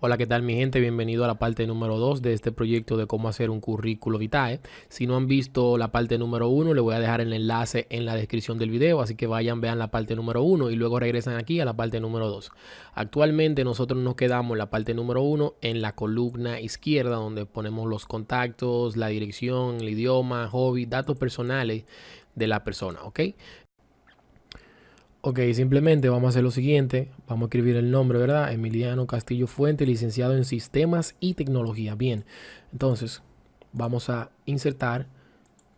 Hola, ¿qué tal mi gente? Bienvenido a la parte número 2 de este proyecto de cómo hacer un currículo vitae. Si no han visto la parte número 1, le voy a dejar el enlace en la descripción del video, así que vayan, vean la parte número 1 y luego regresan aquí a la parte número 2. Actualmente nosotros nos quedamos en la parte número 1 en la columna izquierda donde ponemos los contactos, la dirección, el idioma, hobby, datos personales de la persona, ¿ok? Ok, simplemente vamos a hacer lo siguiente. Vamos a escribir el nombre, ¿verdad? Emiliano Castillo Fuente, licenciado en Sistemas y Tecnología. Bien, entonces vamos a insertar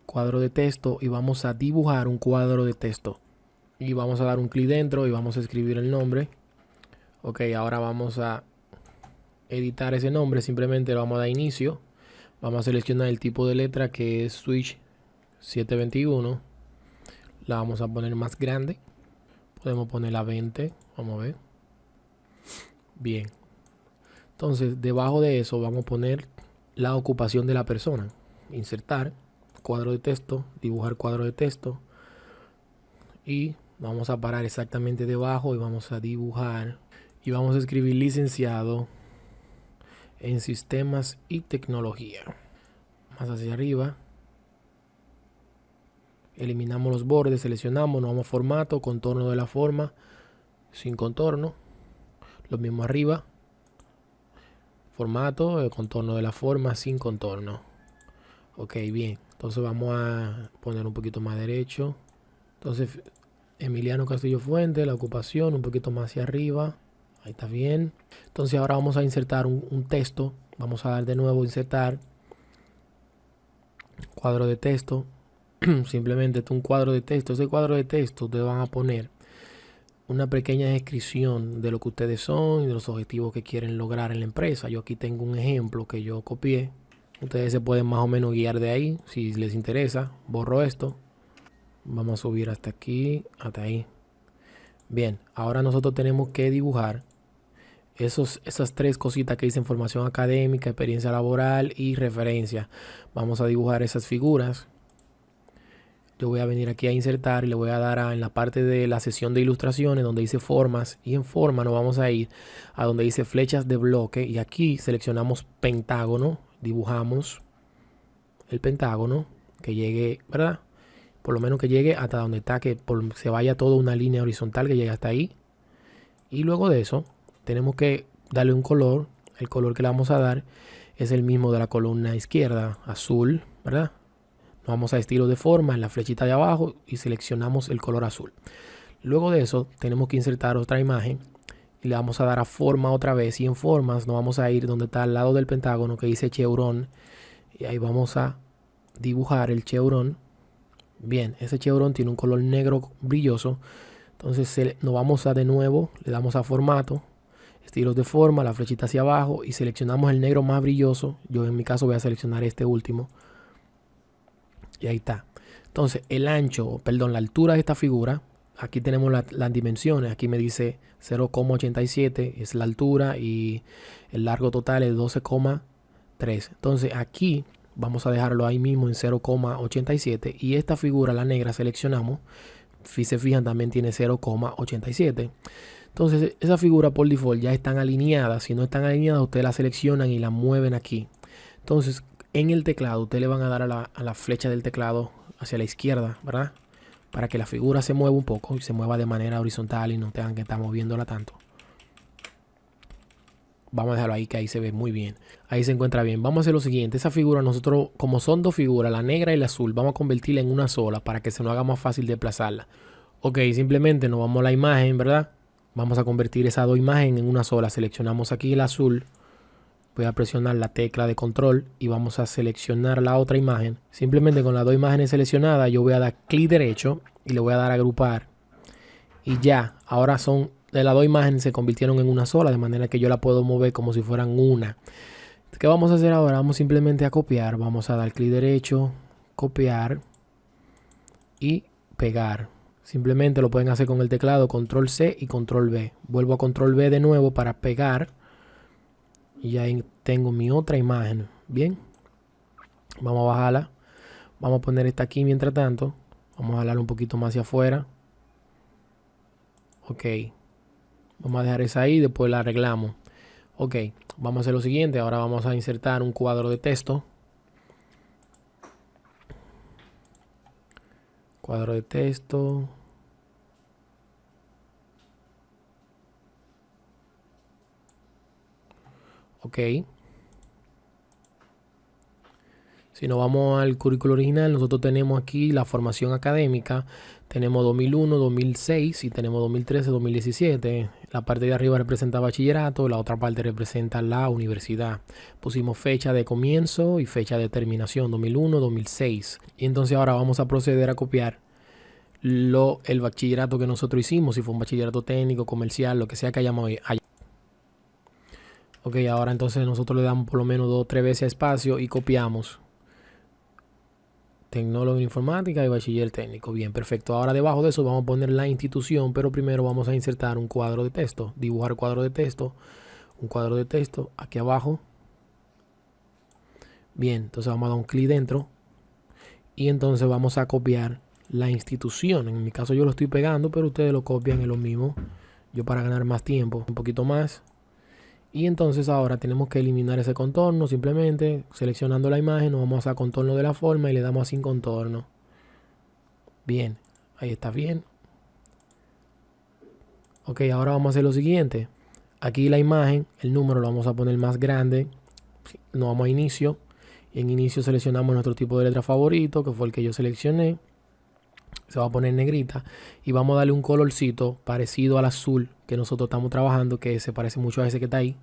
cuadro de texto y vamos a dibujar un cuadro de texto. Y vamos a dar un clic dentro y vamos a escribir el nombre. Ok, ahora vamos a editar ese nombre. Simplemente le vamos a dar inicio. Vamos a seleccionar el tipo de letra que es Switch 721. La vamos a poner más grande. Podemos poner la 20. Vamos a ver. Bien. Entonces, debajo de eso vamos a poner la ocupación de la persona. Insertar cuadro de texto, dibujar cuadro de texto. Y vamos a parar exactamente debajo y vamos a dibujar. Y vamos a escribir licenciado en sistemas y tecnología. Más hacia arriba eliminamos los bordes, seleccionamos, nos vamos a formato, contorno de la forma, sin contorno, lo mismo arriba, formato, el contorno de la forma, sin contorno. Ok, bien, entonces vamos a poner un poquito más derecho. Entonces, Emiliano Castillo Fuente, la ocupación, un poquito más hacia arriba. Ahí está bien. Entonces ahora vamos a insertar un, un texto. Vamos a dar de nuevo insertar. Cuadro de texto. simplemente un cuadro de texto. Ese cuadro de texto ustedes van a poner una pequeña descripción de lo que ustedes son y de los objetivos que quieren lograr en la empresa. Yo aquí tengo un ejemplo que yo copié. Ustedes se pueden más o menos guiar de ahí si les interesa. Borro esto. Vamos a subir hasta aquí, hasta ahí. Bien, ahora nosotros tenemos que dibujar esos, esas tres cositas que dicen formación académica, experiencia laboral y referencia. Vamos a dibujar esas figuras yo voy a venir aquí a insertar y le voy a dar a, en la parte de la sesión de ilustraciones donde dice formas y en forma nos vamos a ir a donde dice flechas de bloque y aquí seleccionamos pentágono, dibujamos el pentágono que llegue, ¿verdad? Por lo menos que llegue hasta donde está, que se vaya toda una línea horizontal que llegue hasta ahí. Y luego de eso tenemos que darle un color, el color que le vamos a dar es el mismo de la columna izquierda, azul, ¿verdad? Vamos a estilo de forma en la flechita de abajo y seleccionamos el color azul. Luego de eso tenemos que insertar otra imagen y le vamos a dar a forma otra vez y en formas nos vamos a ir donde está al lado del pentágono que dice chevron y ahí vamos a dibujar el chevron. Bien, ese chevron tiene un color negro brilloso. Entonces nos vamos a de nuevo, le damos a formato, estilos de forma, la flechita hacia abajo y seleccionamos el negro más brilloso. Yo en mi caso voy a seleccionar este último. Y ahí está. Entonces, el ancho, perdón, la altura de esta figura, aquí tenemos las dimensiones. Aquí me dice 0,87 es la altura y el largo total es 12,3. Entonces, aquí vamos a dejarlo ahí mismo en 0,87 y esta figura, la negra, seleccionamos. Si se fijan, también tiene 0,87. Entonces, esa figura por default ya están alineadas. Si no están alineadas, ustedes la seleccionan y la mueven aquí. Entonces, en el teclado, ustedes le van a dar a la, flecha del teclado hacia la izquierda, ¿verdad? Para que la figura se mueva un poco y se mueva de manera horizontal y no tengan que estar moviéndola tanto. Vamos a dejarlo ahí que ahí se ve muy bien. Ahí se encuentra bien. Vamos a hacer lo siguiente. Esa figura nosotros, como son dos figuras, la negra y la azul, vamos a convertirla en una sola para que se nos haga más fácil desplazarla. Ok, simplemente nos vamos a la imagen, ¿verdad? Vamos a convertir esas dos imágenes en una sola. Seleccionamos aquí el azul voy a presionar la tecla de control y vamos a seleccionar la otra imagen. Simplemente con las dos imágenes seleccionadas yo voy a dar clic derecho y le voy a dar a agrupar. Y ya, ahora son de las dos imágenes se convirtieron en una sola, de manera que yo la puedo mover como si fueran una. ¿Qué vamos a hacer ahora? Vamos simplemente a copiar. Vamos a dar clic derecho, copiar y pegar. Simplemente lo pueden hacer con el teclado control C y control V. Vuelvo a control V de nuevo para pegar y ya tengo mi otra imagen. Bien. Vamos a bajarla. Vamos a poner esta aquí mientras tanto. Vamos a jalarla un poquito más hacia afuera. Ok. Vamos a dejar esa ahí. Después la arreglamos. Ok, vamos a hacer lo siguiente. Ahora vamos a insertar un cuadro de texto. Cuadro de texto. Ok. Si nos vamos al currículo original, nosotros tenemos aquí la formación académica. Tenemos 2001, 2006 y tenemos 2013, 2017. La parte de arriba representa bachillerato, la otra parte representa la universidad. Pusimos fecha de comienzo y fecha de terminación, 2001, 2006. Y entonces ahora vamos a proceder a copiar lo, el bachillerato que nosotros hicimos, si fue un bachillerato técnico, comercial, lo que sea que hayamos allá. Ok, ahora entonces nosotros le damos por lo menos dos o tres veces espacio y copiamos. Tecnólogo en informática y bachiller técnico. Bien, perfecto. Ahora debajo de eso vamos a poner la institución, pero primero vamos a insertar un cuadro de texto. Dibujar cuadro de texto. Un cuadro de texto aquí abajo. Bien, entonces vamos a dar un clic dentro. Y entonces vamos a copiar la institución. En mi caso yo lo estoy pegando, pero ustedes lo copian en lo mismo. Yo para ganar más tiempo, un poquito más. Y entonces ahora tenemos que eliminar ese contorno simplemente seleccionando la imagen, nos vamos a contorno de la forma y le damos a sin contorno. Bien, ahí está bien. Ok, ahora vamos a hacer lo siguiente. Aquí la imagen, el número lo vamos a poner más grande. Nos vamos a inicio. En inicio seleccionamos nuestro tipo de letra favorito, que fue el que yo seleccioné. Se va a poner negrita. Y vamos a darle un colorcito parecido al azul que nosotros estamos trabajando, que se parece mucho a ese que está ahí.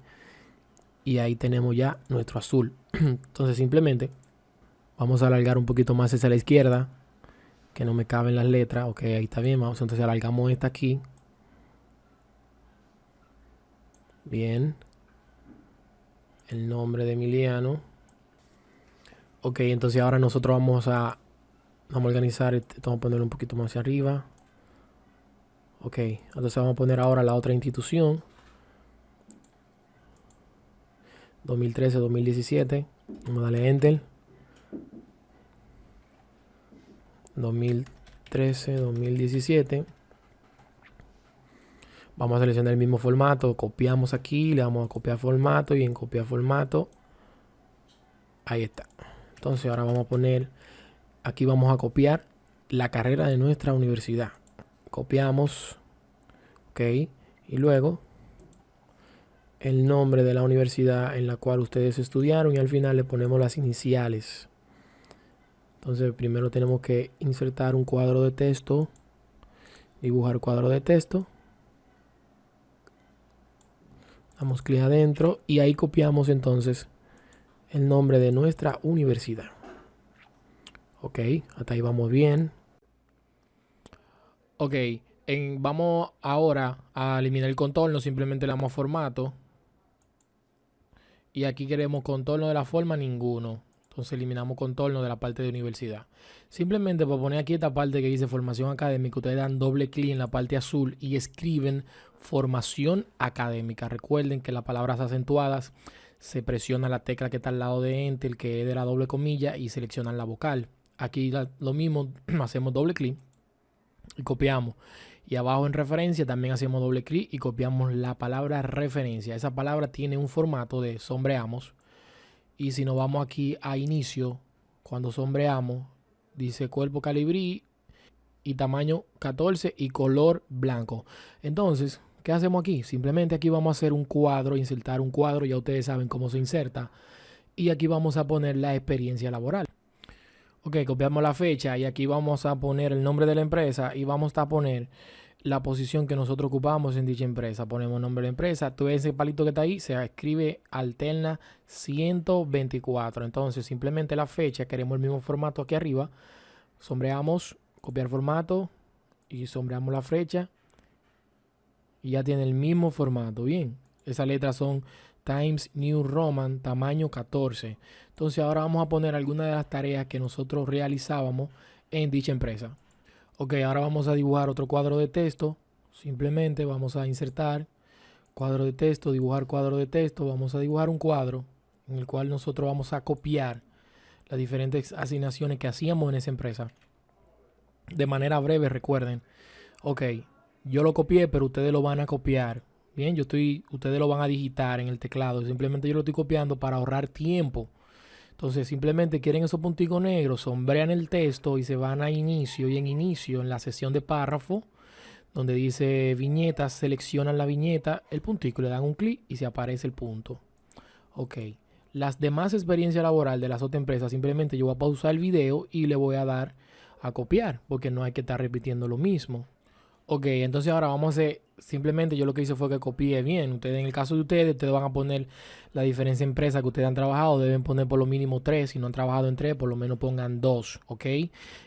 Y ahí tenemos ya nuestro azul. Entonces simplemente vamos a alargar un poquito más hacia la izquierda, que no me caben las letras. Ok, ahí está bien. Vamos entonces alargamos esta aquí. Bien. El nombre de Emiliano. Ok, entonces ahora nosotros vamos a, vamos a organizar, este, vamos a ponerlo un poquito más hacia arriba. Ok, entonces vamos a poner ahora la otra institución. 2013, 2017. Vamos a darle Enter. 2013, 2017. Vamos a seleccionar el mismo formato. Copiamos aquí, le damos a copiar formato y en copiar formato. Ahí está. Entonces ahora vamos a poner, aquí vamos a copiar la carrera de nuestra universidad copiamos, ok, y luego el nombre de la universidad en la cual ustedes estudiaron y al final le ponemos las iniciales. Entonces primero tenemos que insertar un cuadro de texto, dibujar cuadro de texto. Damos clic adentro y ahí copiamos entonces el nombre de nuestra universidad. Ok, hasta ahí vamos bien. Ok, vamos ahora a eliminar el contorno, simplemente le damos formato. Y aquí queremos contorno de la forma, ninguno. Entonces eliminamos contorno de la parte de universidad. Simplemente por poner aquí esta parte que dice formación académica, ustedes dan doble clic en la parte azul y escriben formación académica. Recuerden que las palabras acentuadas se presiona la tecla que está al lado de enter, que es de la doble comilla, y seleccionan la vocal. Aquí lo mismo, hacemos doble clic y copiamos. Y abajo en referencia también hacemos doble clic y copiamos la palabra referencia. Esa palabra tiene un formato de sombreamos. Y si nos vamos aquí a inicio, cuando sombreamos, dice cuerpo calibrí y tamaño 14 y color blanco. Entonces, ¿qué hacemos aquí? Simplemente aquí vamos a hacer un cuadro, insertar un cuadro, ya ustedes saben cómo se inserta. Y aquí vamos a poner la experiencia laboral. Ok, copiamos la fecha y aquí vamos a poner el nombre de la empresa y vamos a poner la posición que nosotros ocupamos en dicha empresa. Ponemos nombre de la empresa. Todo ese palito que está ahí se escribe alterna 124. Entonces, simplemente la fecha, queremos el mismo formato aquí arriba. Sombreamos, copiar formato y sombreamos la fecha. Y ya tiene el mismo formato. Bien, esas letras son Times New Roman, tamaño 14. Entonces ahora vamos a poner algunas de las tareas que nosotros realizábamos en dicha empresa. Ok, ahora vamos a dibujar otro cuadro de texto. Simplemente vamos a insertar cuadro de texto, dibujar cuadro de texto. Vamos a dibujar un cuadro en el cual nosotros vamos a copiar las diferentes asignaciones que hacíamos en esa empresa. De manera breve, recuerden. Ok, yo lo copié, pero ustedes lo van a copiar Bien, yo estoy, ustedes lo van a digitar en el teclado. Simplemente yo lo estoy copiando para ahorrar tiempo. Entonces simplemente quieren esos punticos negros, sombrean el texto y se van a inicio y en inicio, en la sesión de párrafo, donde dice viñetas, seleccionan la viñeta, el puntico, le dan un clic y se aparece el punto. Ok. Las demás experiencias laboral de las otras empresas, simplemente yo voy a pausar el video y le voy a dar a copiar, porque no hay que estar repitiendo lo mismo. Ok, entonces ahora vamos a hacer simplemente yo lo que hice fue que copié bien. Ustedes, en el caso de ustedes, ustedes van a poner la diferencia de empresa que ustedes han trabajado. Deben poner por lo mínimo tres. Si no han trabajado en tres, por lo menos pongan dos, ¿ok?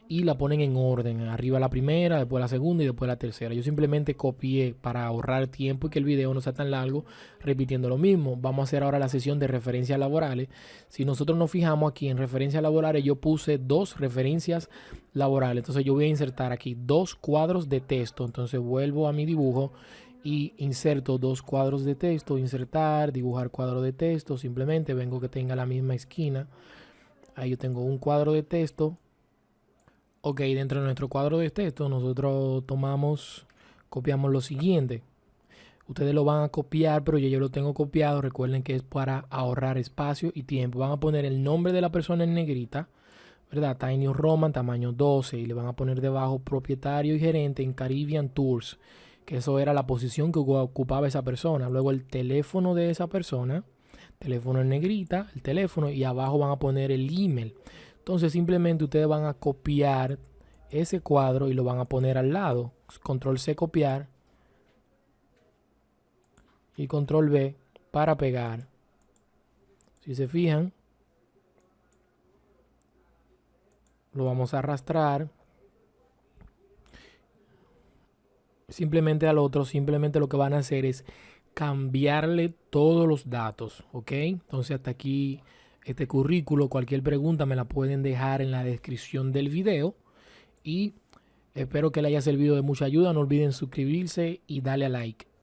Y la ponen en orden. Arriba la primera, después la segunda y después la tercera. Yo simplemente copié para ahorrar tiempo y que el video no sea tan largo repitiendo lo mismo. Vamos a hacer ahora la sesión de referencias laborales. Si nosotros nos fijamos aquí en referencias laborales, yo puse dos referencias laborales. Entonces yo voy a insertar aquí dos cuadros de texto. Entonces vuelvo a mi dibujo y inserto dos cuadros de texto, insertar, dibujar cuadro de texto, simplemente vengo que tenga la misma esquina. Ahí yo tengo un cuadro de texto. Ok, dentro de nuestro cuadro de texto nosotros tomamos, copiamos lo siguiente. Ustedes lo van a copiar, pero yo ya lo tengo copiado. Recuerden que es para ahorrar espacio y tiempo. Van a poner el nombre de la persona en negrita, ¿verdad? Tiny Roman, tamaño 12. Y le van a poner debajo propietario y gerente en Caribbean Tours que eso era la posición que ocupaba esa persona. Luego el teléfono de esa persona, teléfono en negrita, el teléfono y abajo van a poner el email. Entonces simplemente ustedes van a copiar ese cuadro y lo van a poner al lado. Control C copiar y control V para pegar. Si se fijan, lo vamos a arrastrar simplemente al otro, simplemente lo que van a hacer es cambiarle todos los datos, ¿ok? Entonces hasta aquí este currículo, cualquier pregunta me la pueden dejar en la descripción del video y espero que le haya servido de mucha ayuda, no olviden suscribirse y darle a like.